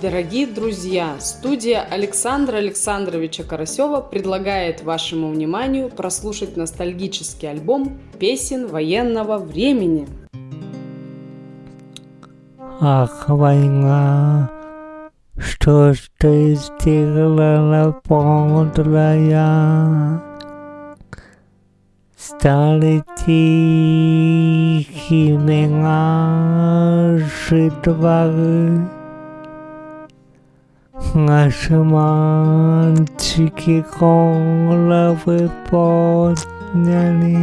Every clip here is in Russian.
Дорогие друзья, студия Александра Александровича Карасева предлагает вашему вниманию прослушать ностальгический альбом песен военного времени. Ах, война, что ж ты сделала подлая? Стали тихими наши дворы, 아스만치게 공라의 뻗냐니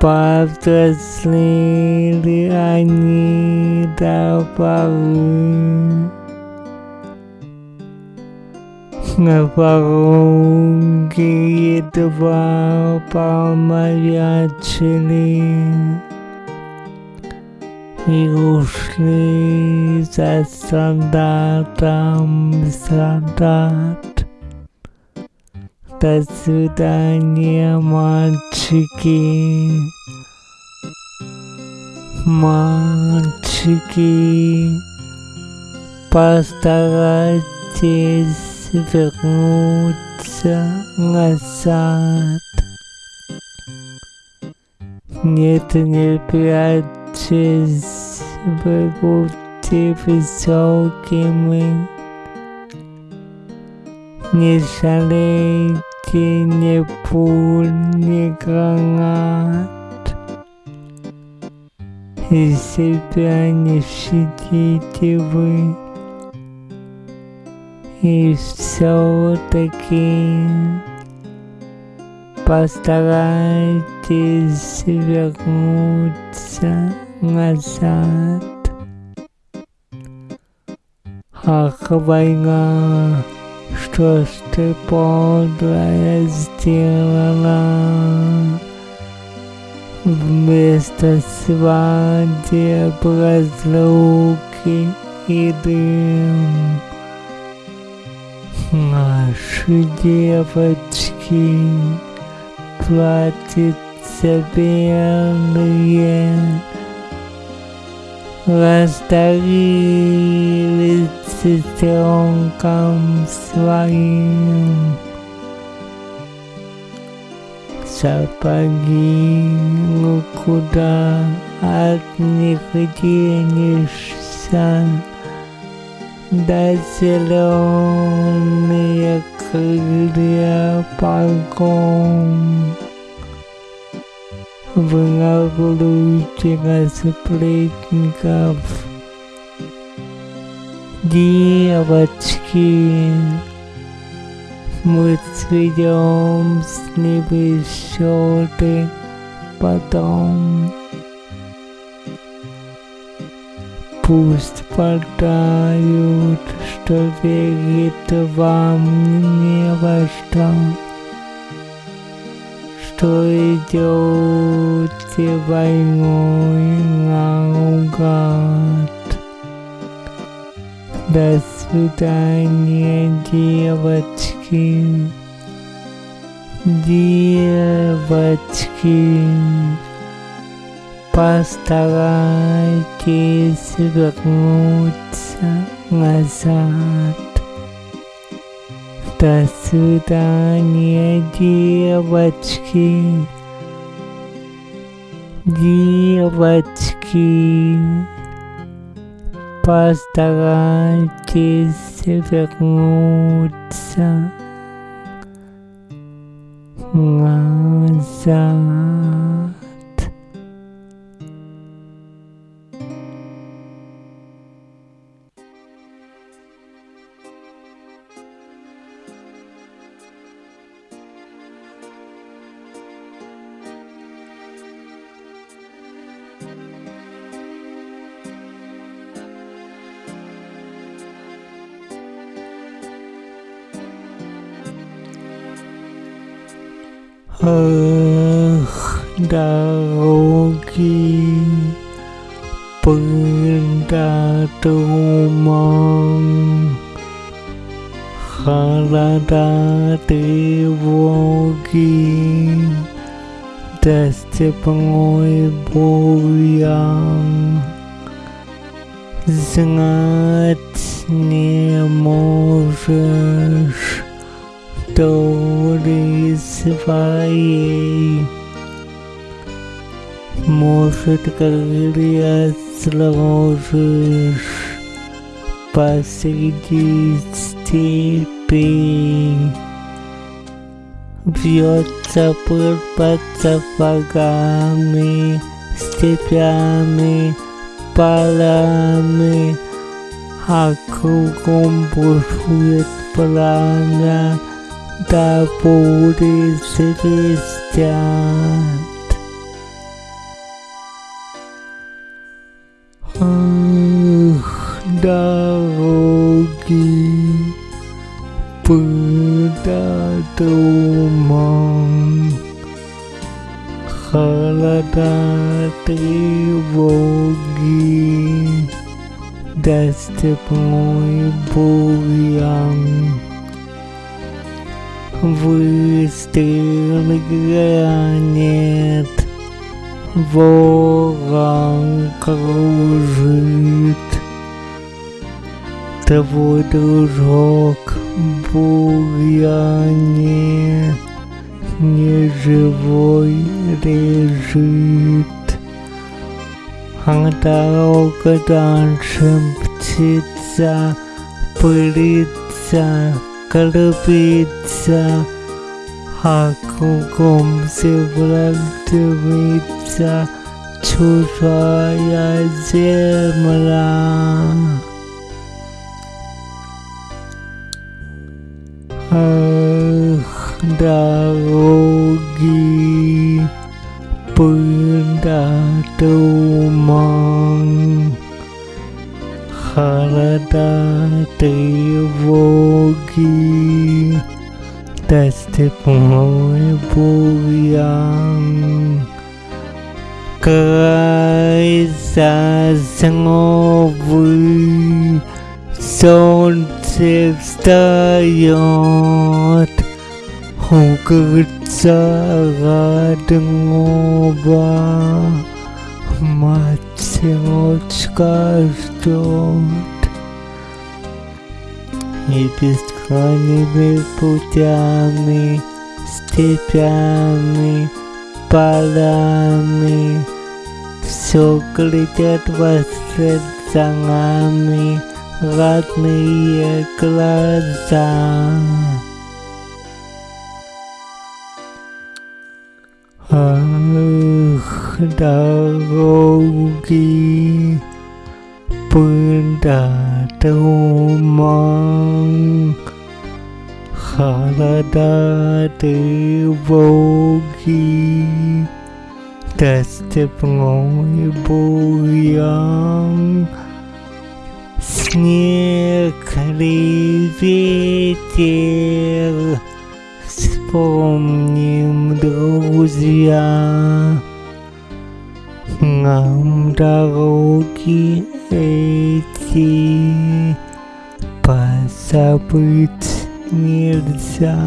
받았으리 아니다 바구 나바공기에 드바 바마야치니 и ушли за солдатом солдат. До свидания, мальчики, мальчики, постарайтесь вернуться назад. Нет, не пять Честь вы будьте высокими, не жалейте ни пуль, ни гранат, и себя не щадите вы, и все-таки постарайтесь вернуться назад. Ах, война, что ж ты подлая сделала? Вместо свадеб разлуки и дым Наши девочки платьица белые растворились сестренкам своим. Сапоги, куда от них денешься? Да зеленые крылья полком. Выравнуйте сплетников. Девочки, мы сведем с ними счеты потом. Пусть подают, что верит вам не во что что идете войной наугад. До свидания, девочки, девочки. Постарайтесь вернуться назад. До свидания, девочки, девочки. Постарайтесь вернуться назад. Ах, дороги, пыльда туман, холода тревоги, да степной бурьян. знать не можешь доли своей. Может, крылья сложишь посреди степи. Бьется пыль под сапогами, степями, полами, а кругом бушует пламя, да бури свистят. Дороги, да туман, холода тревоги, да степной бурьян. Выстрел гранит, ворон кружит. Твой дружок бурьяне неживой лежит. А дорога дальше птица пылится, крупица, а кругом земля дымится чужая земля. Ах, дороги, пыль да туман, холода тревоги, да степной бурьян. Край сосновый, солнце встает, укрыться родного, матерочка ждет. И бескрайними путями, степями, полями, все глядят вслед за нами родные глаза. Ах, дороги, пыль да туман, холода тревоги, да степной бурьян. Снег ли ветер, вспомним, друзья, нам дороги эти позабыть нельзя.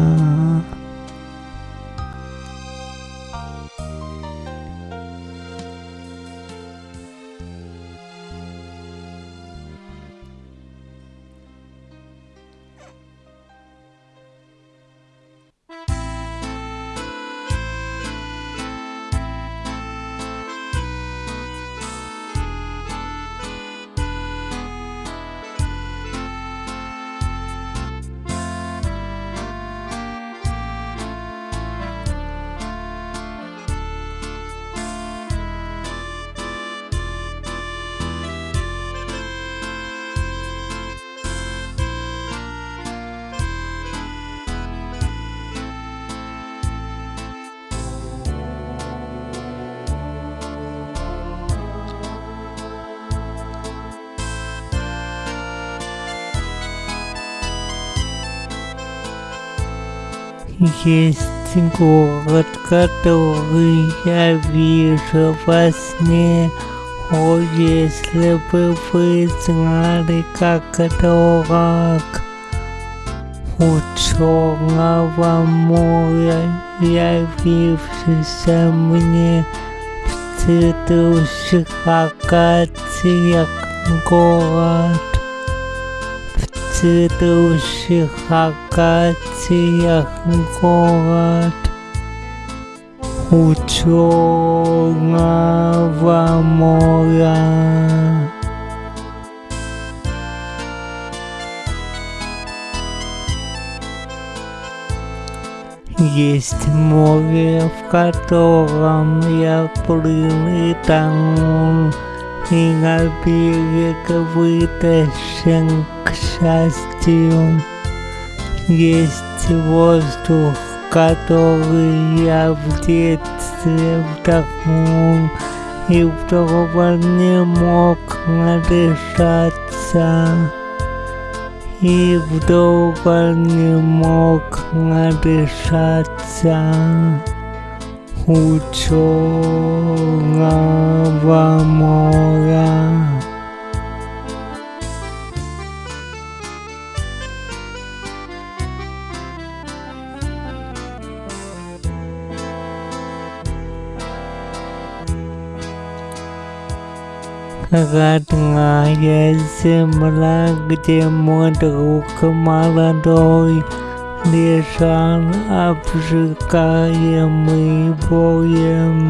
Есть город, который я вижу во сне. О, если бы вы знали, как дорог у черного моря, явившийся мне в цветущих акациях город В цветущих акациях город У черного моря Есть море, в котором я плыл и тонул, И на берег вытащен к счастью. Есть воздух, который я в детстве вдохнул, И вдоволь не мог надышаться. И вдоволь не мог надышаться у черного моря. Родная земля, где мой друг молодой Лежал обжигаемый боем.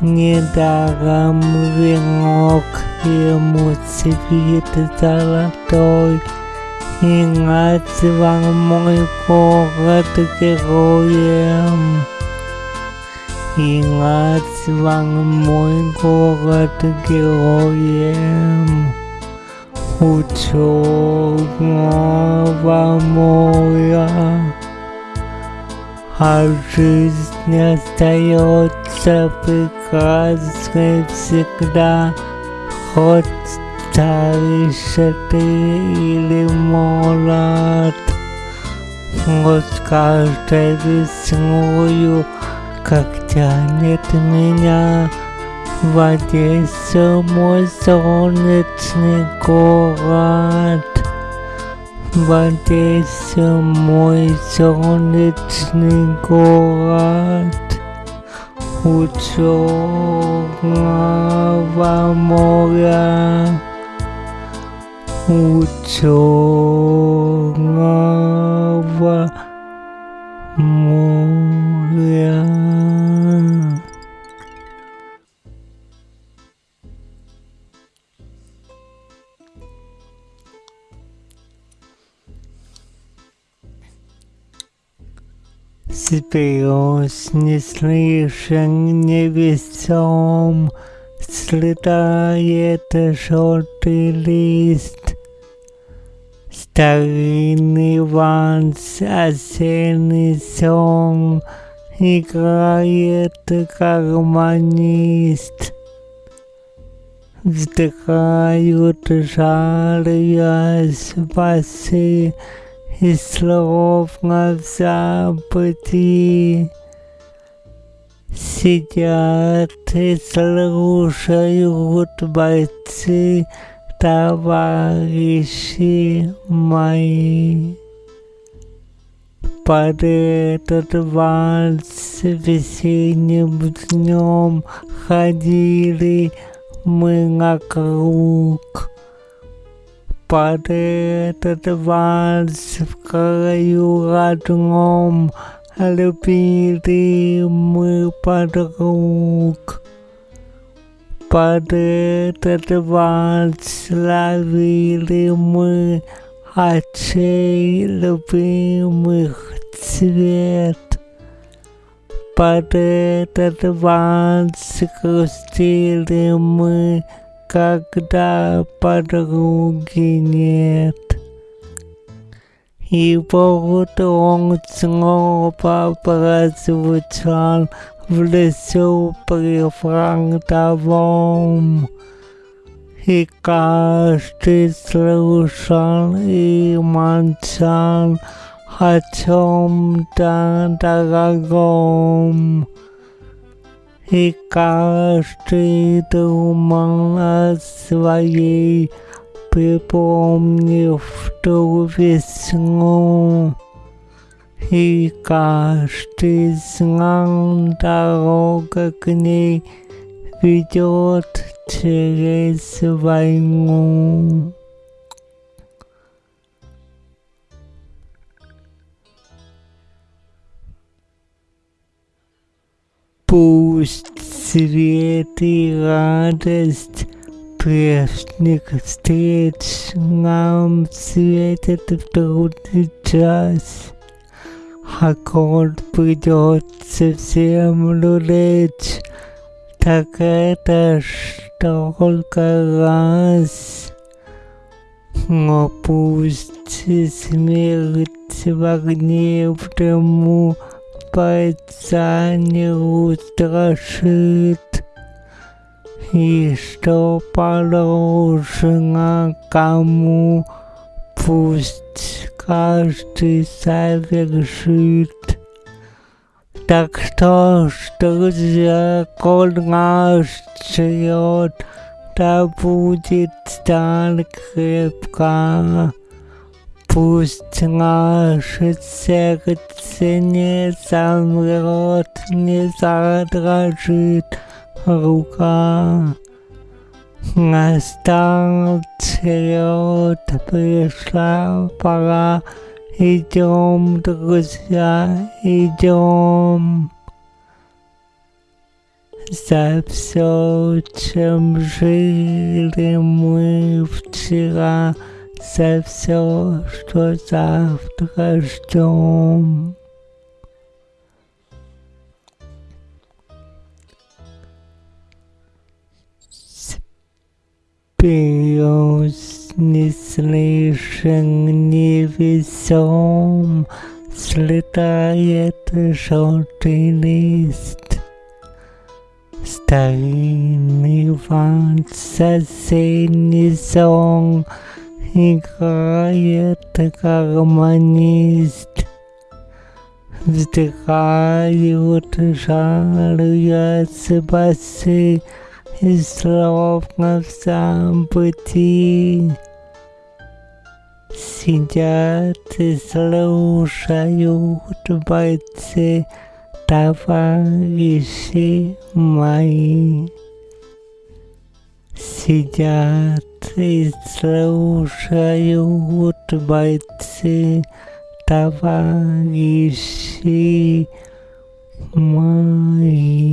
Недаром венок ему цвет золотой, И назвал мой город героем. И назвал мой город героем у моря. А жизнь остается прекрасной всегда, хоть старше ты или молод. Вот каждой весною как тянет меня в Одессу мой солнечный город. В Одессу мой солнечный город. У черного моря. У черного moria. Spiąśnie słyszę niebieską, Slytaje też oczy. Осенний сон, Играет гармонист. Вздыхают жарые спасы, и словно в забытии сидят и слушают бойцы, товарищи мои. Под этот вальс весенним днем ходили мы на круг под этот вальс в краю родном любили мы подруг. Под этот вальс ловили мы очей любимых цвет. Под этот вальс грустили мы когда подруги нет. И вот он снова прозвучал в лесу при фронтовом. И каждый слушал и молчал о чем-то дорогом и каждый думал о своей, припомнив ту весну. И каждый знал дорога к ней ведет через войну. Пусть свет и радость прежних встреч нам светят в трудный час. Аккорд придется в землю лечь, так это ж только раз. Но пусть смерть в огне в дыму бойца не устрашит, и что положено кому, пусть каждый совершит. Так что ж, друзья, коль наш черед, да будет сталь крепка. Пусть наше сердце не замрет, не задрожит рука. Настал черед, пришла пора, идем, друзья, идем. За все, чем жили мы вчера, за все, что завтра ждем. Вперед не слышен, не весом, слетает желтый лист. Старинный вальс, осенний сон — играет гармонист. Вздыхают, жалуются басы, и словно в забытии. Сидят и слушают бойцы, товарищи мои. Сидят и слушают бойцы, товарищи мои.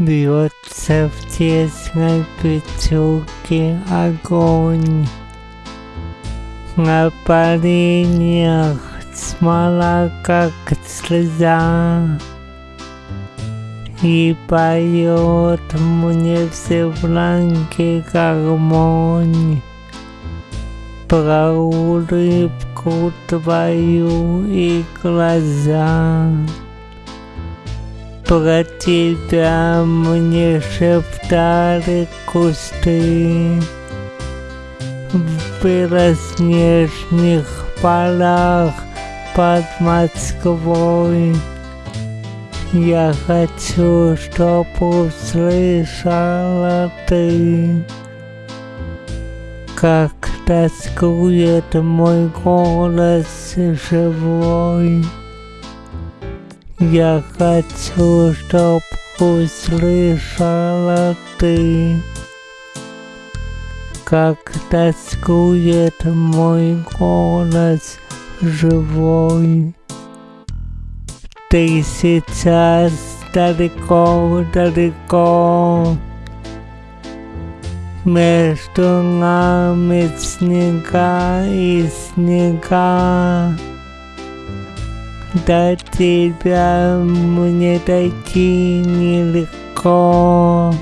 Бьется в тесной печурке огонь. На поленьях смола, как слеза. И поет мне все фланги гармонь Про улыбку твою и глаза. Про тебя мне шептали кусты В белоснежных полях под Москвой. Я хочу, чтоб услышала ты, Как тоскует мой голос живой. Я хочу, чтоб услышала ты, Как тоскует мой голос живой. Ты сейчас далеко-далеко, Между нами снега и снега. До тебя мне дойти нелегко,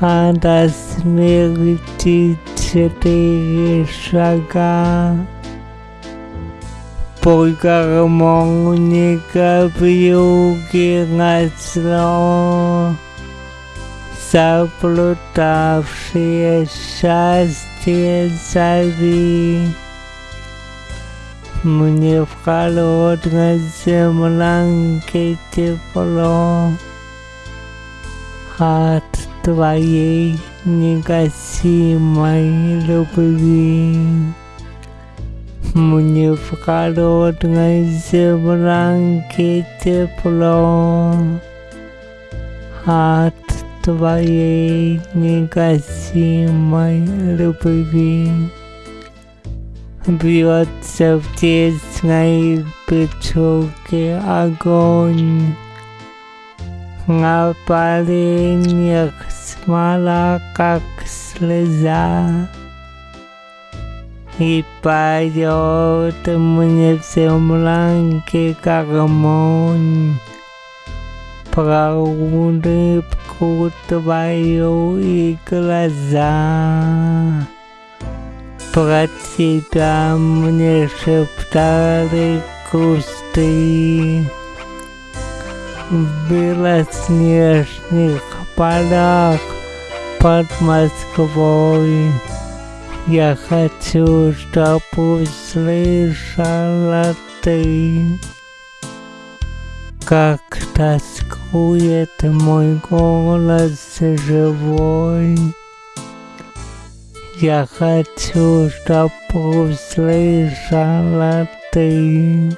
а до смерти четыре шага. Пой гармоника в юге назло, Заблудавшие счастье зови. Мне в холодной землянке тепло, от твоей негасимой любви. Мне в холодной землянке тепло от твоей негасимой любви. Бьется в тесной печурке огонь, На поленьях смола, как слеза, И поет мне в землянке гармонь Про улыбку твою и глаза. Про тебя мне шептали кусты В белоснежных полях под Москвой. Я хочу, чтоб услышала ты, Как тоскует мой голос живой. Я хочу, чтоб услышала ты,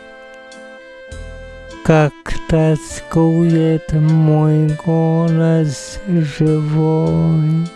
Как тоскует мой голос живой.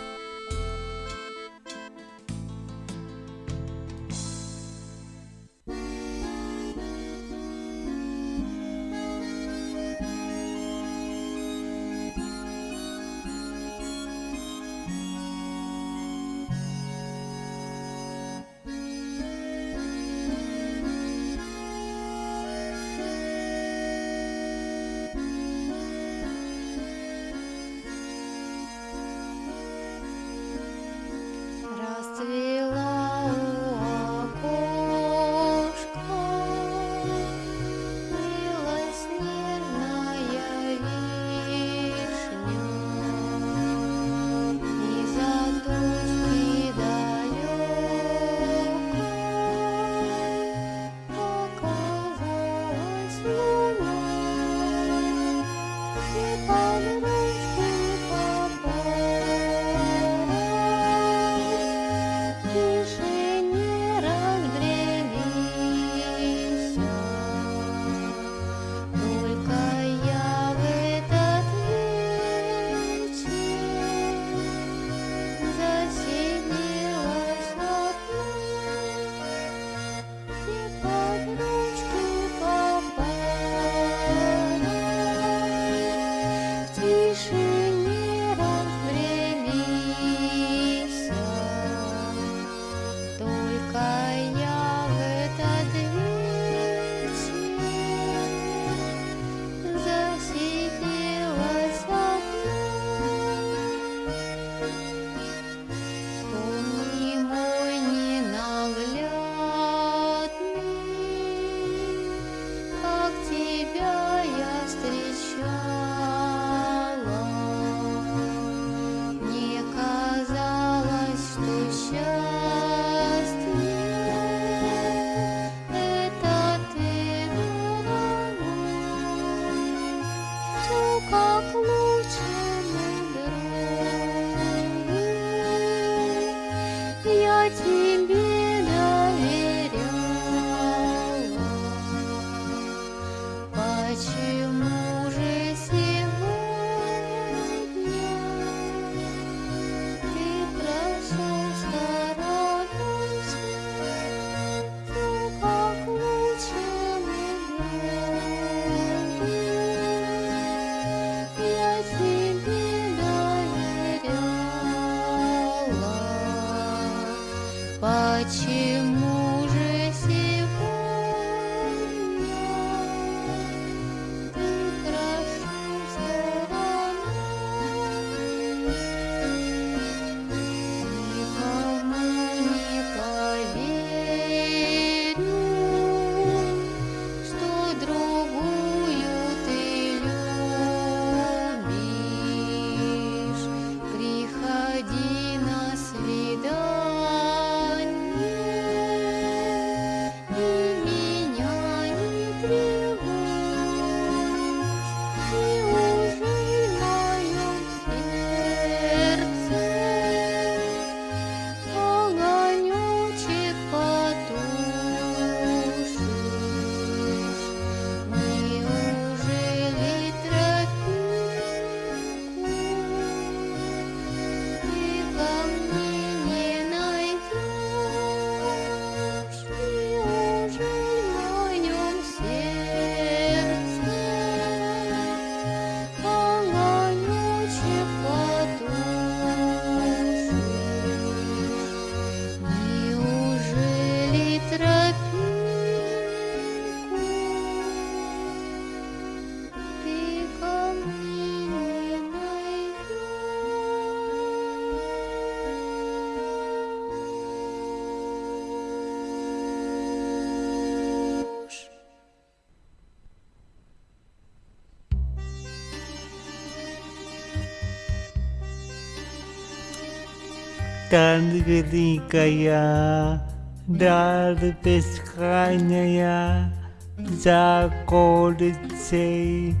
Там великая, дар бескрайняя, за околицей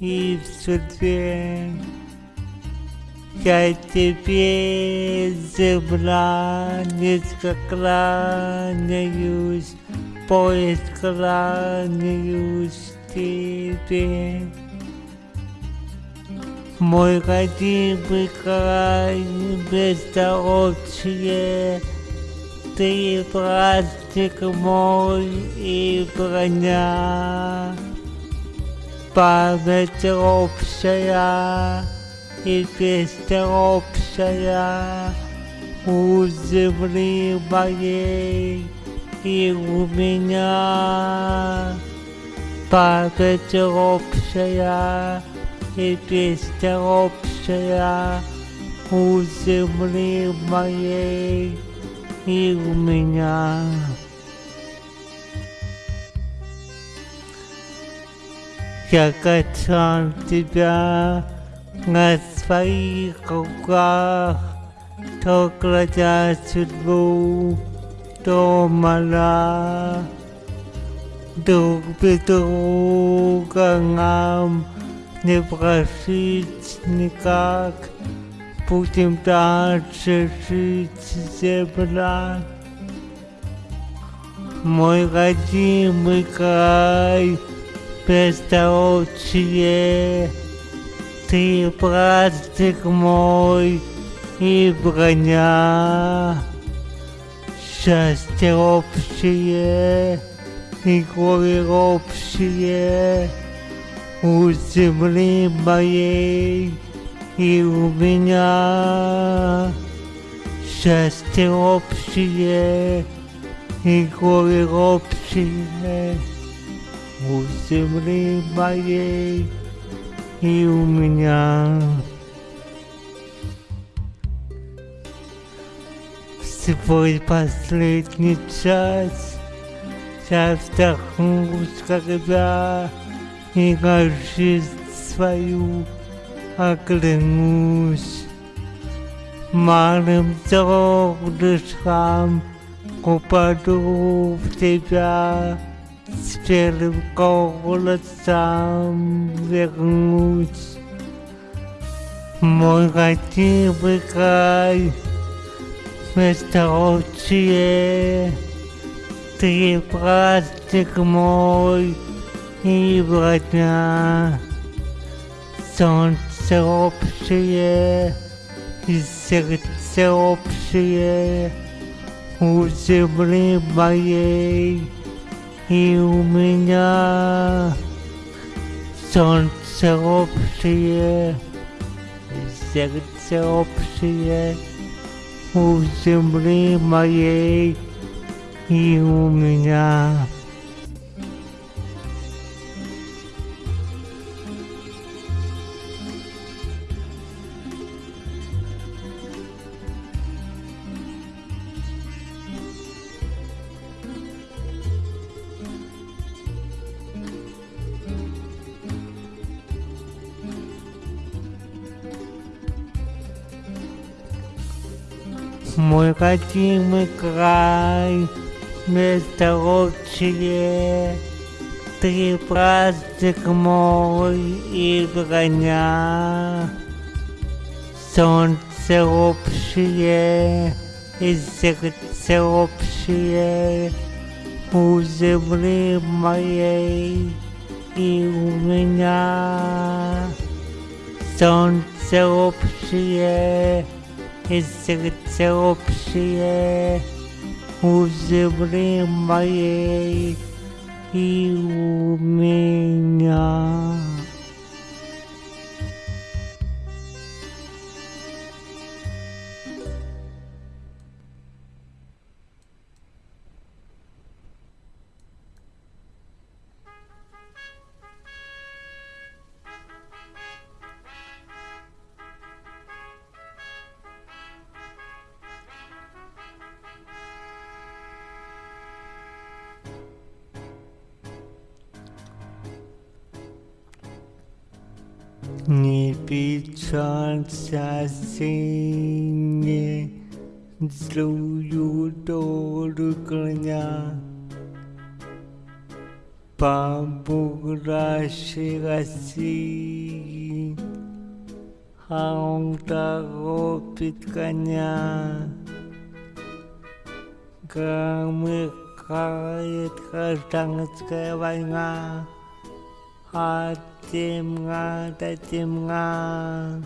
и в судьбе. Я тебе, земля, низко кланяюсь, поезд кланяюсь тебе. Мой родимый край, бездорожье, Ты праздник мой и броня. Память общая и песня общая У земли моей и у меня. Память общая и песня общая у земли моей и у меня. Я качал тебя на своих руках, то кладя судьбу, то моля. Друг без друга нам не прожить никак, Будем дальше жить, земля. Мой родимый край, бездорожье, Ты праздник мой и броня. Счастье общее и горе общее, у земли моей и у меня счастье общее и горе общее у земли моей и у меня. Свой последний час я вздохну, когда и на жизнь свою оглянусь. Малым золушкам упаду в тебя, с белым голосом вернусь. Мой родимый край, месторочие, ты праздник мой, и броня. Солнце общее и сердце общее у земли моей и у меня. Солнце общее и сердце общее у земли моей и у меня. Мой родимый край, месторочие, Ты праздник мой и броня. Солнце общее и сердце общее У земли моей и у меня. Солнце общее и сердце общее у земли моей и у меня. Не печалься, сине, злую долю коня. По бурашей России, а он торопит коня. Громыхает гражданская война, от темна до темна.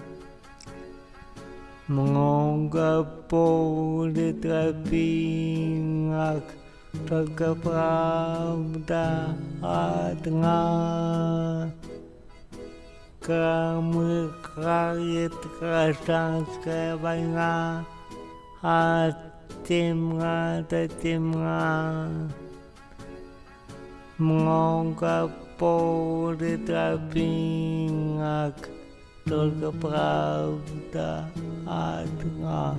Много поле тропинок, только правда одна. Громыхает гражданская война, от темна до темна. Много поле тропинок, только правда одна.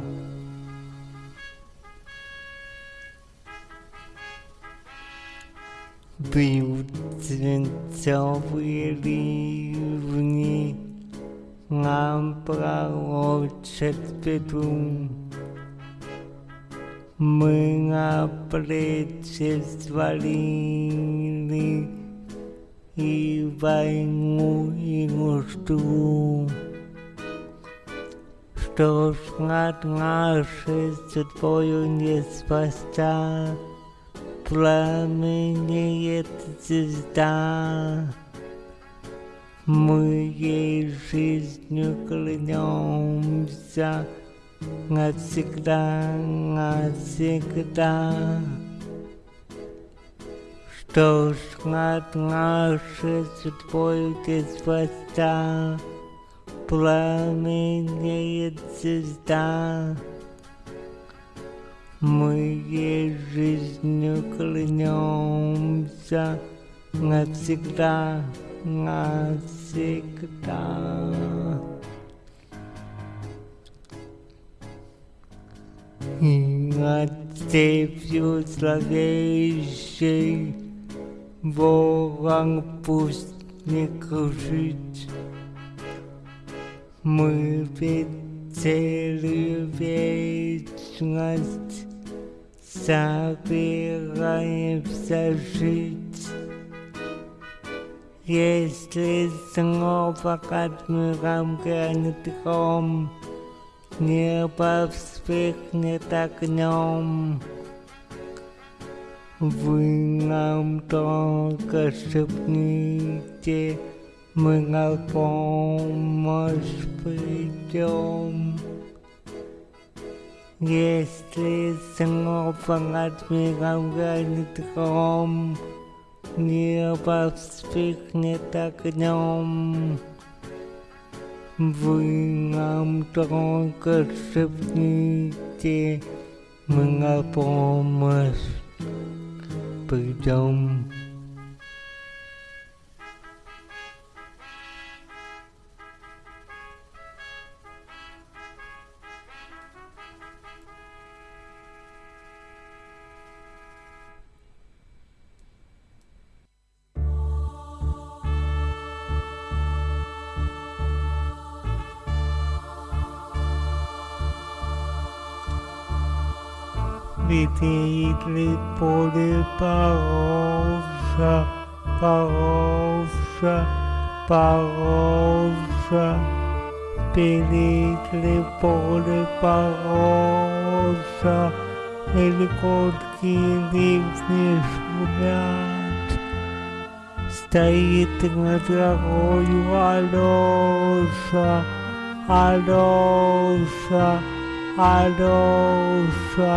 Бьют свинцовые ливни, нам пророчат беду. Мы на плечи свалили и войну, и нужду. Что ж над нашей судьбою не спасти, пламенеет звезда. Мы ей жизнью клянемся навсегда, навсегда. Над нашей судьбой не спасти, пламенеет звезда. Мы ей жизнью клянемся навсегда, навсегда. И над степью зловещей Ворон пусть не кружит. Мы ведь целую вечность собираемся жить. Если снова под миром грянет гром, Небо вспыхнет огнем. Вы нам только шепните, мы на помощь придем. Если снова над миром гранит гром, Небо вспыхнет огнем. Вы нам только шепните, мы на помощь придем. Видели поле порожа, порожа, порожа. Видели поле порожа, Легкотки ливни шумят. Стоит над горою Алёша, Алёша, Алёша.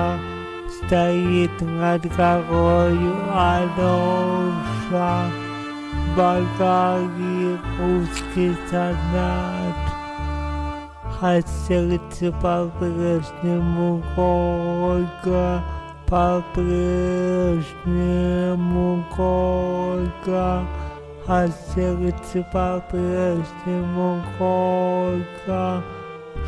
Стоит над горою Алёша, Болгарии русский солдат. А сердце по-прежнему горько, по-прежнему горько, а сердце по-прежнему горько,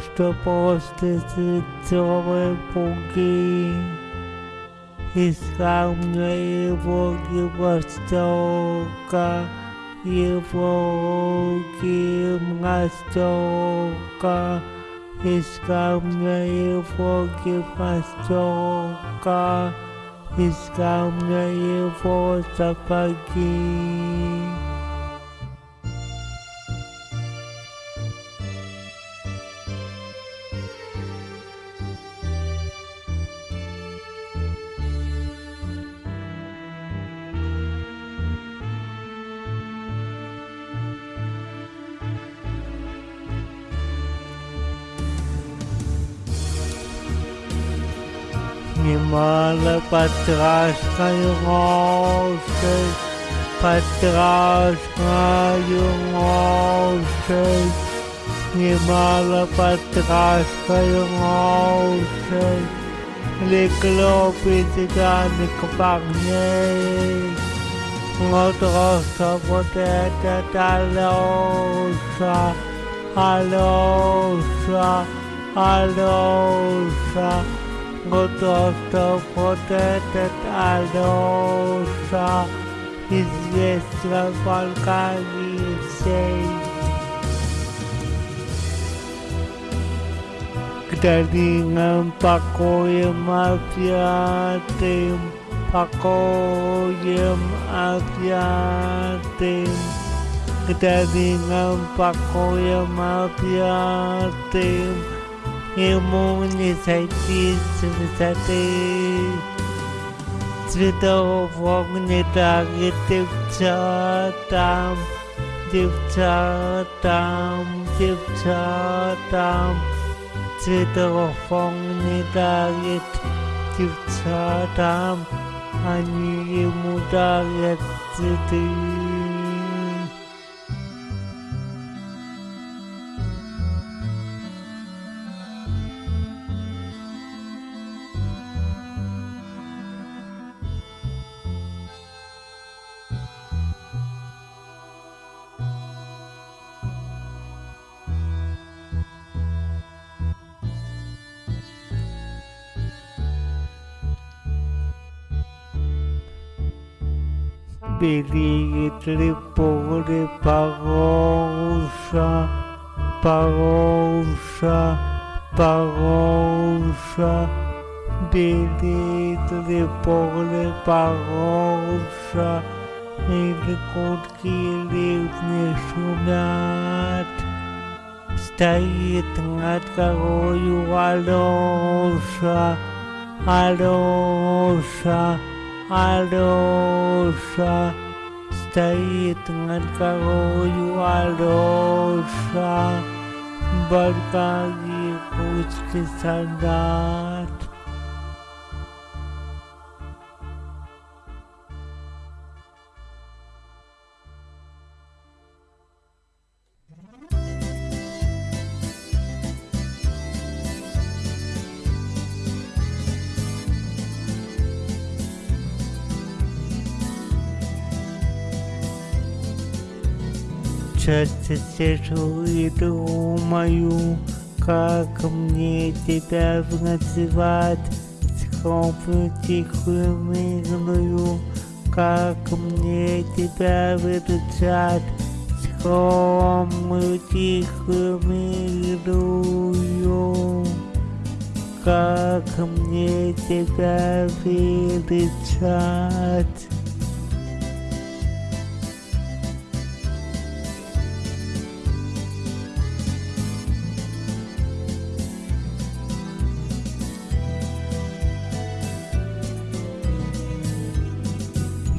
что после святого пуги His family forgive us, Toka. He forgive us, Toka. His family forgive us, Toka. His family for us again. потрашкаю лошадь, немало потрашкаю лошадь, легло пятиганик парней. Вот просто вот этот Алеша, God also protected Aldosa, his Yesra Balkani saints. Kdalingan pakoyem apiatim, pakoyem apiatim. Kdalingan pakoyem apiatim, pakoyem apiatim. Ему не сойти с высоты. Цветов он не дарит девчатам, девчатам, девчатам. Цветов он не дарит девчатам, они ему дарят цветы. Берегет ли поле Пароша, Пароша, Пароша, берет ли поле Пароша, или кутки ливни шумят, стоит над горою Алеша, Алеша, Алеша стоит над горою Алеша, Баркаги русский солдат. Часто сижу и думаю, как мне тебя называть, скромную тихую мирную, как мне тебя выручать, скромную тихую мирную, как мне тебя выручать.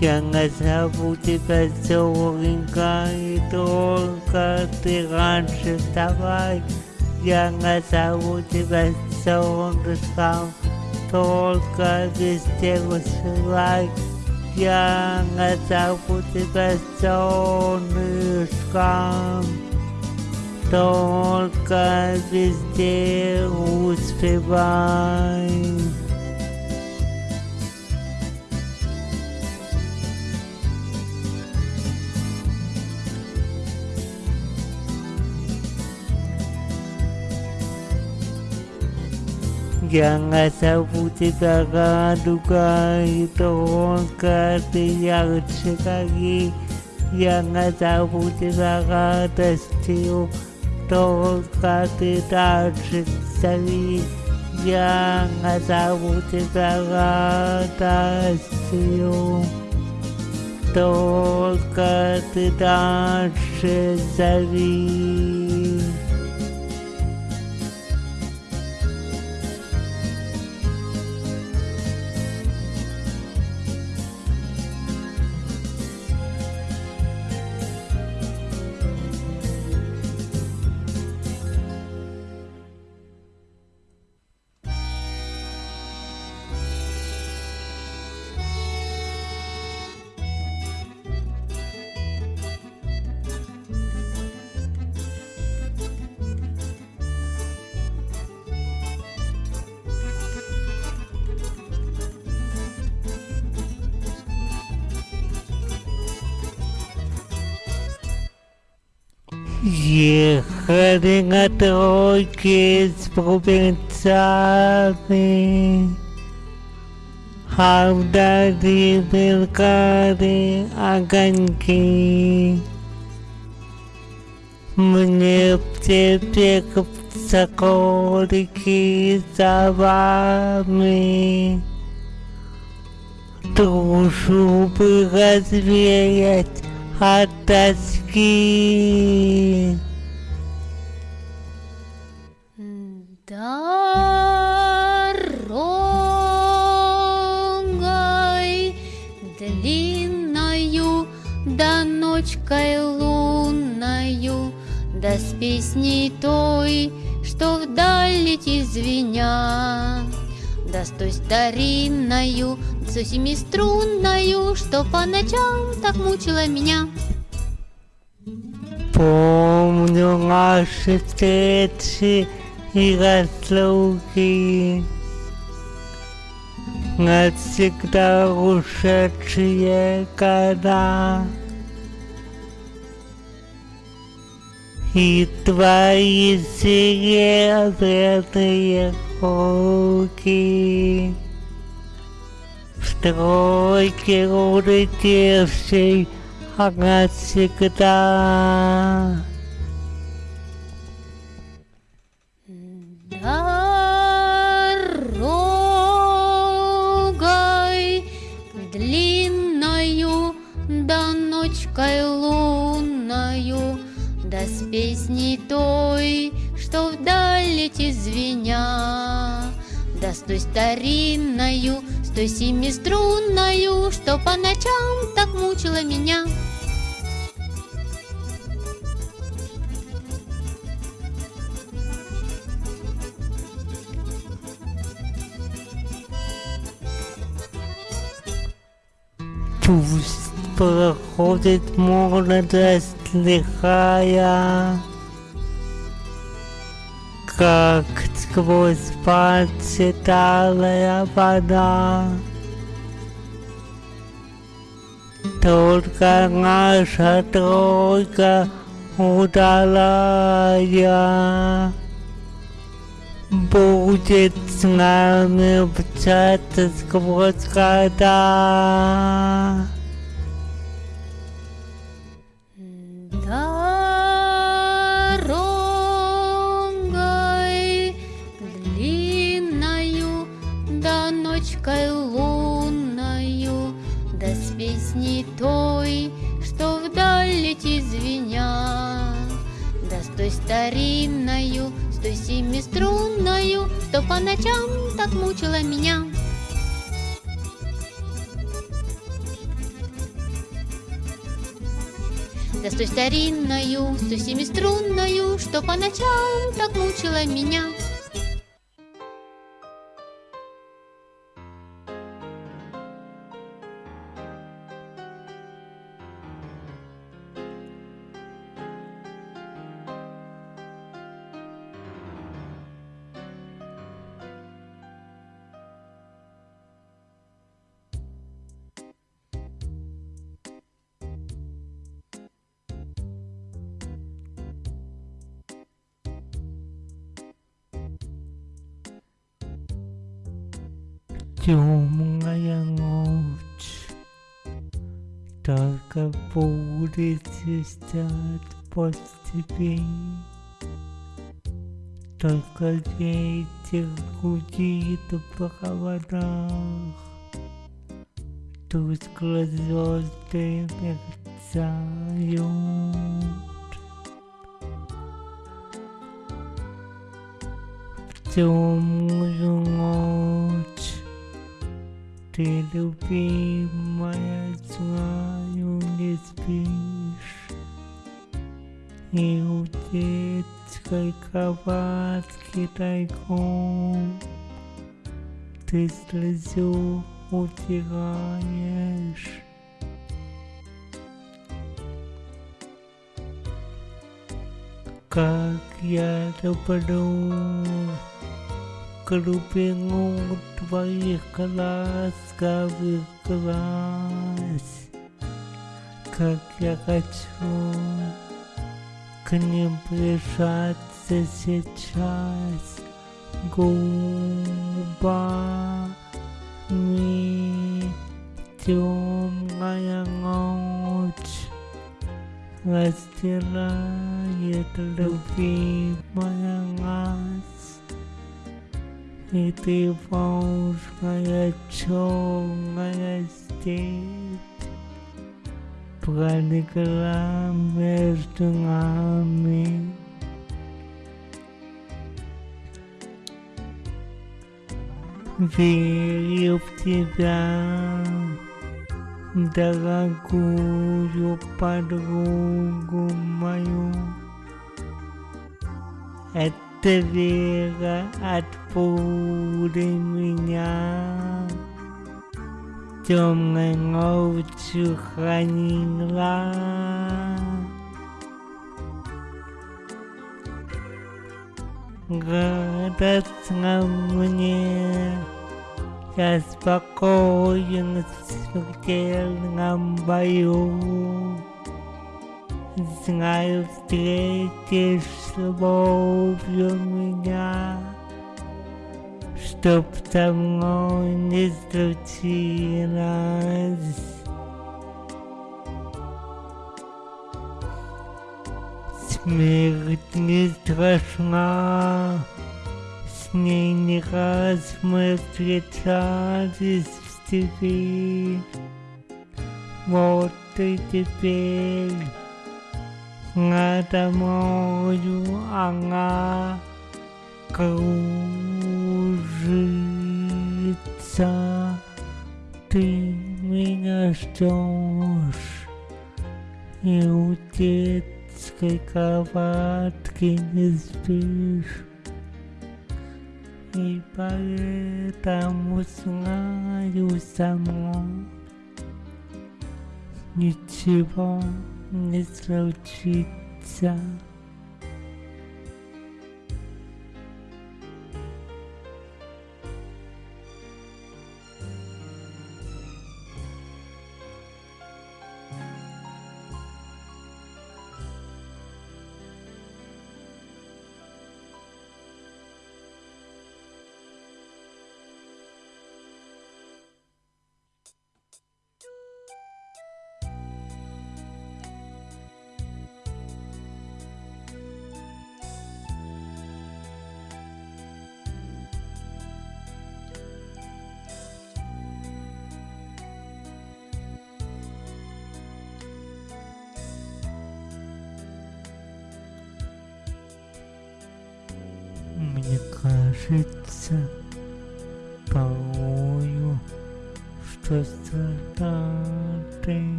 Я назову тебя Зоренька, и только ты раньше вставай. Я назову тебя солнышком, только везде высылай. Я назову тебя солнышком, только везде успевай. Jangan sabut kita duka itu ketiak sekali Jangan sabut kita testiu Tolka tidak sekali Jangan sabut kita testiu Tolka tidak sekali Ехали на тройке с провинциалами, а вдали мелькали огоньки. Мне тебе соколики за вами. Душу бы развеять от тоски. Дорогой длинною, да ночкой лунною, да с песней той, что вдаль летит звеня, да с той старинною, с семиструнною, что по ночам так мучила меня. Помню наши встречи и разлуки, навсегда ушедшие года. И твои серебряные руки тройке улетевшей навсегда. Дорогой длинною, да ночкой лунною, да с песней той, что вдаль летит звеня, да с той старинною, с той семиструнною, что по ночам так мучила меня. Пусть проходит молодость лихая, Как сквозь пальцы талая вода. Только наша тройка удалая Будет с нами мчаться сквозь года. Той старинною, с той семиструнною, что по ночам так мучила меня. Да с той старинною, с той семиструнною, что по ночам так мучила меня. Темная ночь, только будет свистят по степи. Только ветер гудит в проводах, Тускло звезды мерцают. В темную ночь ты, любимая, знаю, не спишь, И у детской кроватки тайком Ты слезу утираешь. Как я люблю глубину твоих ласковых глаз, Как я хочу к ним прижаться сейчас. Губами темная ночь Растирает любимая И ты волжная черная степь Пролегла между нами Верю в тебя дорогую подругу мою. Это вера от пули меня темной ночью хранила. Радостно мне я спокоен в смертельном бою. Знаю, встретишь с любовью меня, Чтоб мной не случилось. Смерть не страшна, с ней не раз мы встречались в степи. Вот и теперь надо мною она кружится. Ты меня ждешь и у детской кроватки не спишь. И поэтому знаю сама, ничего не случится.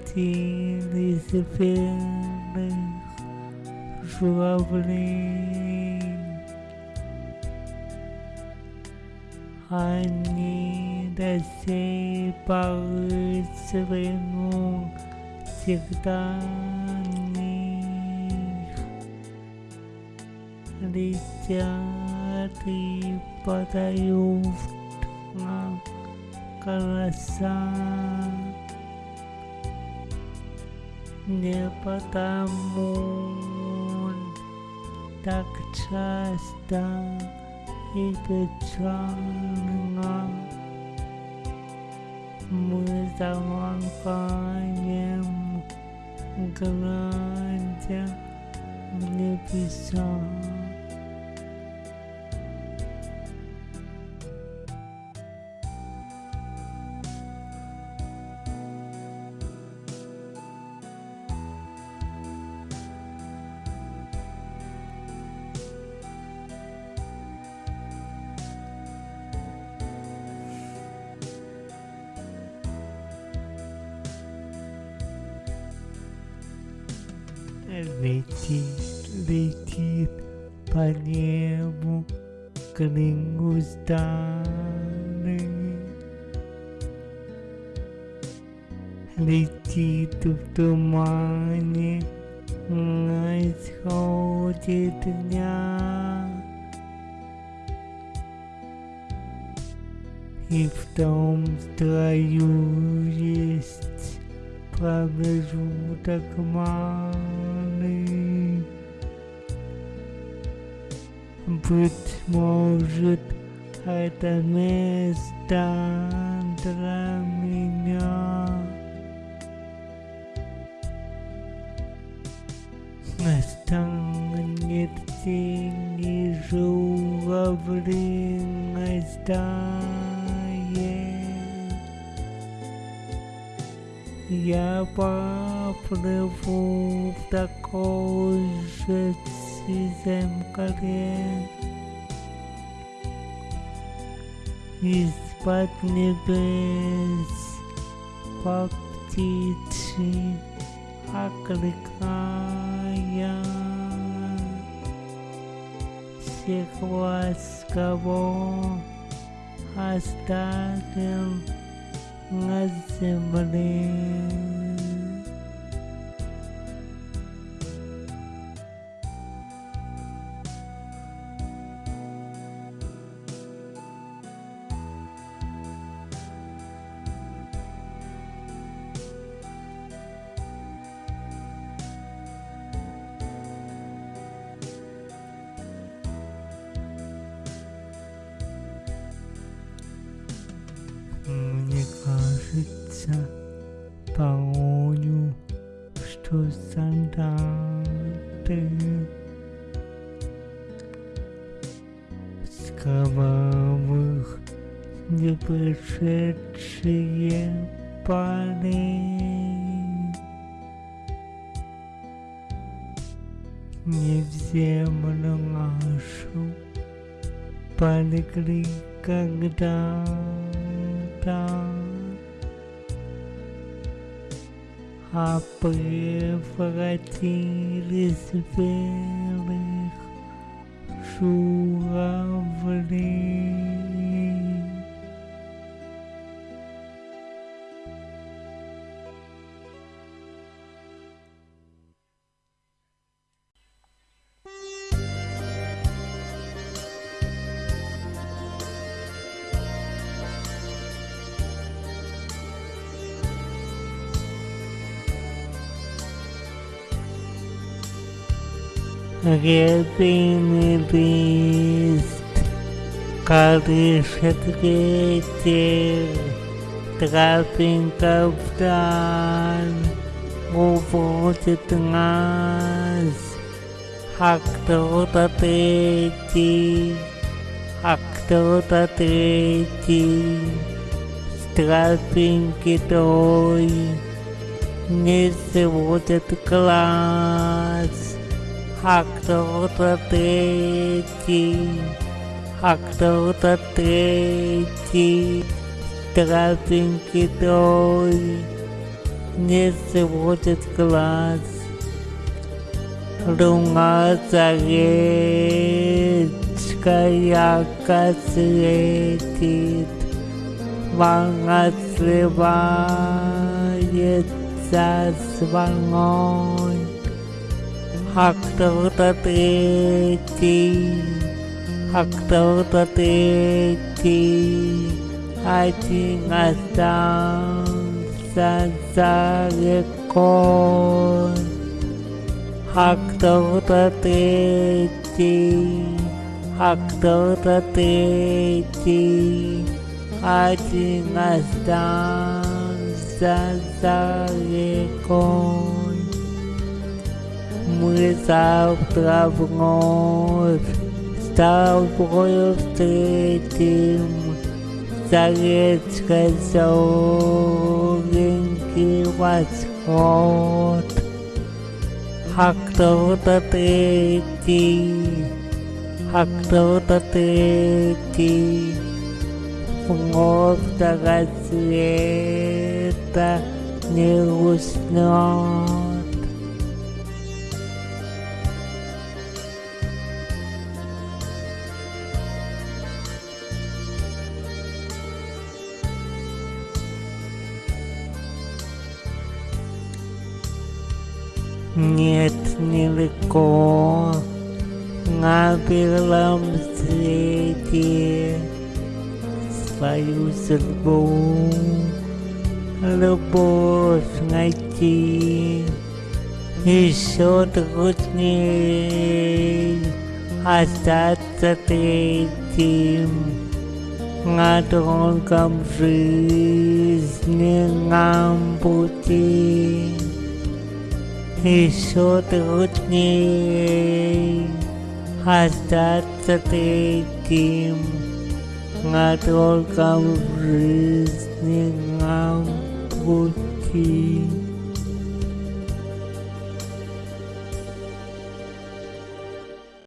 Превратились в верных журавлей. Они до сей поры свернул всегда них. Летят и подают нам голоса. Не потому так часто и печально мы замолкаем, глядя в небеса. Быть может, это место для меня. Настанет день и журавлиной стае. Я поплыву в такой же земле из-под небес по птичьи окликая всех вас, кого оставил на земле. Когда-то, а превратились в белых журавлей. Рябиный лист колышет ветер, Тропинка вдаль уводит нас, А кто-то третий, а кто-то третий С тропинки той не сводит глаз а кто-то третий, а кто-то третий, тропинки той. Не сводит глаз. Луна заречка ярко светит, волна сливается с волной, а кто-то третий, а кто-то третий, один остался за рекой, а кто-то третий, а кто-то третий, один остался за рекой. Мы завтра вновь с тобою встретим речкой зелененький восход. А кто-то третий, а кто-то третий вновь до рассвета не уснет. Нет, нелегко на белом свете свою судьбу, любовь найти. Еще трудней остаться третьим на долгом жизненном пути еще трудней остаться третьим на долгом жизненном пути.